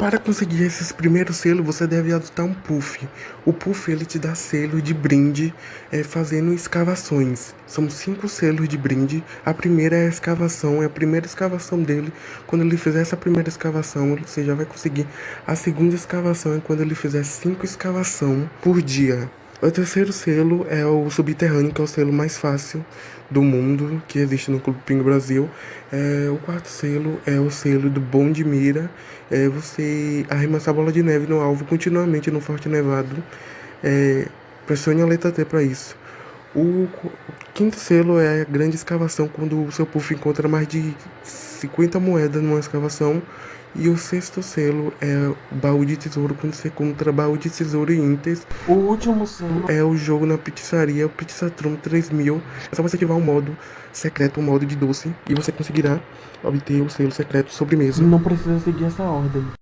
Para conseguir esses primeiros selos, você deve adotar um puff. O puff ele te dá selo de brinde é, fazendo escavações. São cinco selos de brinde. A primeira é a escavação, é a primeira escavação dele. Quando ele fizer essa primeira escavação, você já vai conseguir. A segunda escavação é quando ele fizer cinco escavação por dia. O terceiro selo é o subterrâneo, que é o selo mais fácil do mundo que existe no Clube Pingo Brasil. É, o quarto selo é o selo do bom de mira. É você arremessar a bola de neve no alvo continuamente no Forte Nevado. É, pressione a letra T para isso. O quinto selo é a grande escavação, quando o seu puff encontra mais de 50 moedas numa escavação. E o sexto selo é o baú de tesouro, quando você encontra baú de tesouro e ínteres. O último selo é o jogo na pizzaria, o Pizzatron 3000. É só você ativar o modo secreto, o modo de doce, e você conseguirá obter o selo secreto sobremesa. Não precisa seguir essa ordem.